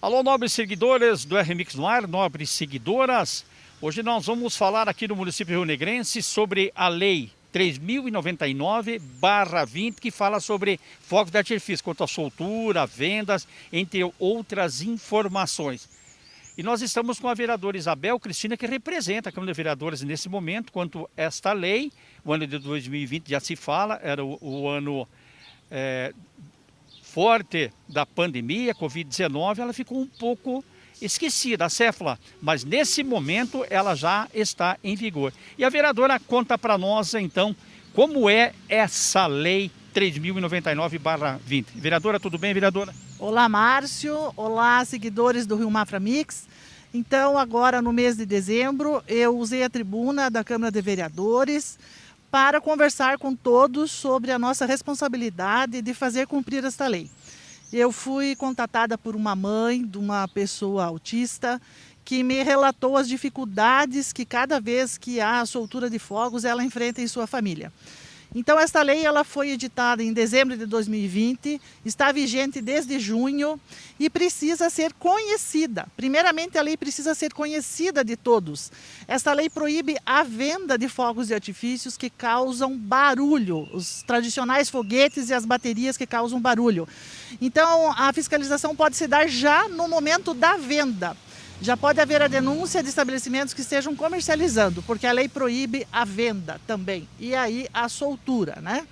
Alô, nobres seguidores do RMX no ar, nobres seguidoras. Hoje nós vamos falar aqui no município Rio Negrense sobre a lei 3099-20, que fala sobre fogos de artifício, quanto à soltura, vendas, entre outras informações. E nós estamos com a vereadora Isabel Cristina, que representa a Câmara de Vereadores nesse momento, quanto a esta lei. O ano de 2020 já se fala, era o, o ano é, forte da pandemia, Covid-19, ela ficou um pouco esquecida, a céfala, mas nesse momento ela já está em vigor. E a vereadora conta para nós, então, como é essa lei 3099-20. Vereadora, tudo bem, vereadora? Olá, Márcio. Olá, seguidores do Rio Mafra Mix. Então, agora no mês de dezembro, eu usei a tribuna da Câmara de Vereadores para conversar com todos sobre a nossa responsabilidade de fazer cumprir esta lei. Eu fui contatada por uma mãe de uma pessoa autista que me relatou as dificuldades que cada vez que há soltura de fogos ela enfrenta em sua família. Então esta lei ela foi editada em dezembro de 2020, está vigente desde junho e precisa ser conhecida. Primeiramente a lei precisa ser conhecida de todos. Esta lei proíbe a venda de fogos de artifícios que causam barulho, os tradicionais foguetes e as baterias que causam barulho. Então a fiscalização pode se dar já no momento da venda já pode haver a denúncia de estabelecimentos que estejam comercializando, porque a lei proíbe a venda também, e aí a soltura, né?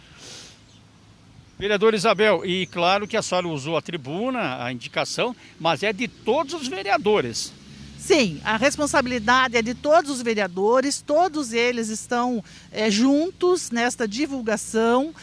Vereador Isabel, e claro que a senhora usou a tribuna, a indicação, mas é de todos os vereadores. Sim, a responsabilidade é de todos os vereadores, todos eles estão é, juntos nesta divulgação,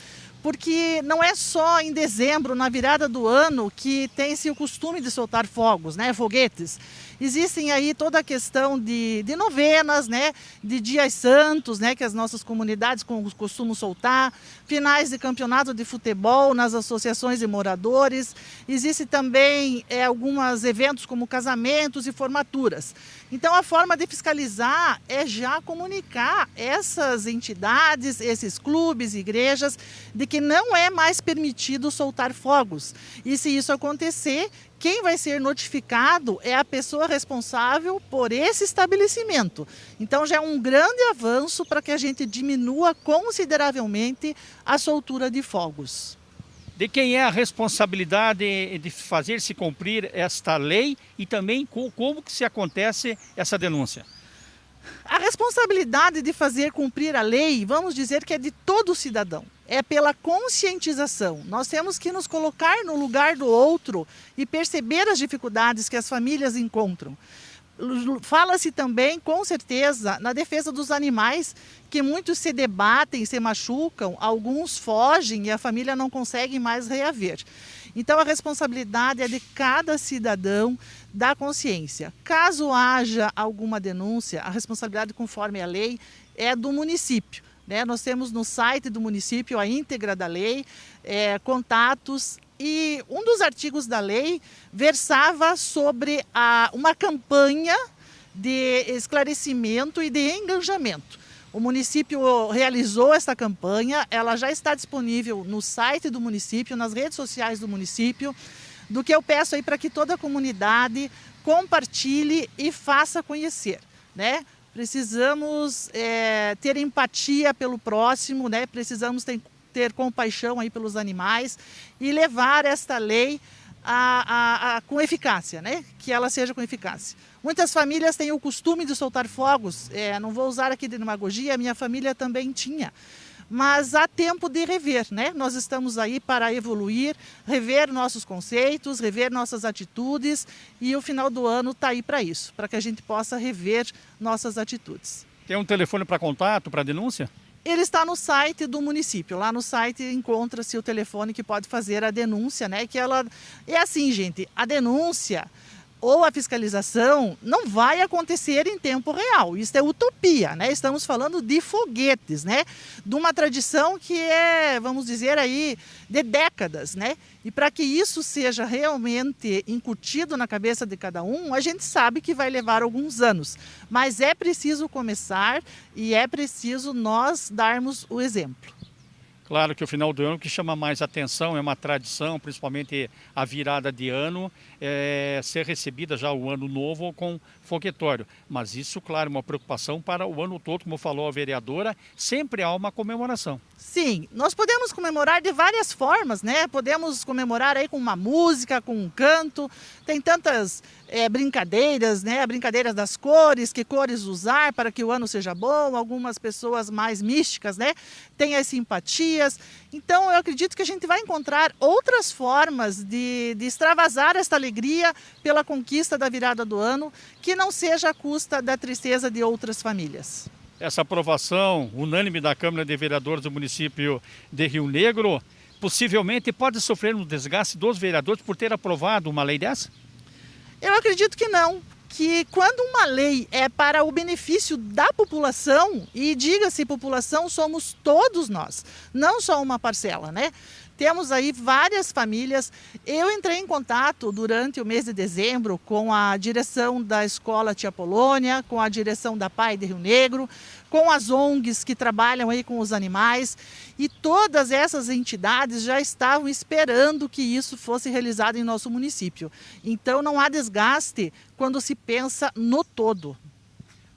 porque não é só em dezembro, na virada do ano, que tem-se o costume de soltar fogos, né, foguetes. Existem aí toda a questão de, de novenas, né, de dias santos, né, que as nossas comunidades costumam soltar, finais de campeonato de futebol nas associações de moradores. Existem também é, alguns eventos como casamentos e formaturas. Então a forma de fiscalizar é já comunicar essas entidades, esses clubes, igrejas, de que não é mais permitido soltar fogos. E se isso acontecer, quem vai ser notificado é a pessoa responsável por esse estabelecimento. Então já é um grande avanço para que a gente diminua consideravelmente a soltura de fogos. De quem é a responsabilidade de fazer se cumprir esta lei e também como que se acontece essa denúncia? A responsabilidade de fazer cumprir a lei, vamos dizer que é de todo cidadão. É pela conscientização. Nós temos que nos colocar no lugar do outro e perceber as dificuldades que as famílias encontram. Fala-se também, com certeza, na defesa dos animais, que muitos se debatem, se machucam, alguns fogem e a família não consegue mais reaver. Então a responsabilidade é de cada cidadão da consciência. Caso haja alguma denúncia, a responsabilidade conforme a lei é do município. Né? Nós temos no site do município a íntegra da lei, é, contatos e um dos artigos da lei versava sobre a, uma campanha de esclarecimento e de engajamento. O município realizou essa campanha, ela já está disponível no site do município, nas redes sociais do município, do que eu peço aí para que toda a comunidade compartilhe e faça conhecer, né? Precisamos é, ter empatia pelo próximo, né? Precisamos ter, ter compaixão aí pelos animais e levar esta lei a, a, a, com eficácia, né? que ela seja com eficácia. Muitas famílias têm o costume de soltar fogos, é, não vou usar aqui de demagogia, minha família também tinha. Mas há tempo de rever, né? Nós estamos aí para evoluir, rever nossos conceitos, rever nossas atitudes e o final do ano está aí para isso, para que a gente possa rever nossas atitudes. Tem um telefone para contato, para denúncia? Ele está no site do município. Lá no site encontra-se o telefone que pode fazer a denúncia, né? Que ela é assim, gente. A denúncia ou a fiscalização não vai acontecer em tempo real. Isso é utopia, né? Estamos falando de foguetes, né? De uma tradição que é, vamos dizer aí, de décadas, né? E para que isso seja realmente incutido na cabeça de cada um, a gente sabe que vai levar alguns anos. Mas é preciso começar e é preciso nós darmos o exemplo. Claro que o final do ano que chama mais atenção é uma tradição, principalmente a virada de ano, é, ser recebida já o ano novo com foguetório. Mas isso, claro, é uma preocupação para o ano todo, como falou a vereadora, sempre há uma comemoração. Sim, nós podemos comemorar de várias formas, né? Podemos comemorar aí com uma música, com um canto, tem tantas é, brincadeiras, né? Brincadeiras das cores, que cores usar para que o ano seja bom, algumas pessoas mais místicas, né? Tem as simpatias. Então eu acredito que a gente vai encontrar outras formas de, de extravasar esta alegria pela conquista da virada do ano, que não seja à custa da tristeza de outras famílias. Essa aprovação unânime da Câmara de Vereadores do município de Rio Negro possivelmente pode sofrer um desgaste dos vereadores por ter aprovado uma lei dessa? Eu acredito que não, que quando uma lei é para o benefício da população, e diga-se população, somos todos nós, não só uma parcela, né? Temos aí várias famílias. Eu entrei em contato durante o mês de dezembro com a direção da Escola Tia Polônia, com a direção da Pai de Rio Negro, com as ONGs que trabalham aí com os animais e todas essas entidades já estavam esperando que isso fosse realizado em nosso município. Então não há desgaste quando se pensa no todo.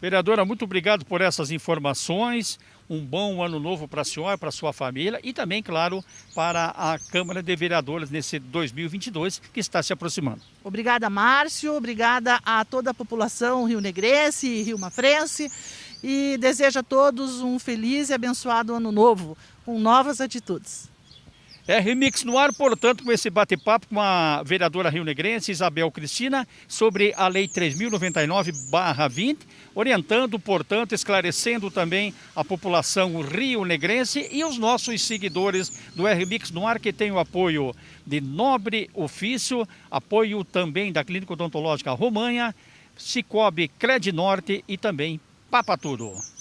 Vereadora, muito obrigado por essas informações. Um bom ano novo para a senhora, para a sua família e também, claro, para a Câmara de Vereadores nesse 2022 que está se aproximando. Obrigada, Márcio. Obrigada a toda a população rio-negrense e rio-mafrense. E desejo a todos um feliz e abençoado ano novo, com novas atitudes. É Remix no ar, portanto, com esse bate-papo com a vereadora rio-negrense Isabel Cristina sobre a Lei 3.099-20, orientando, portanto, esclarecendo também a população rio-negrense e os nossos seguidores do RMix no ar, que tem o apoio de Nobre Ofício, apoio também da Clínica Odontológica Romanha, Cicobi Cred Norte e também Papa Tudo.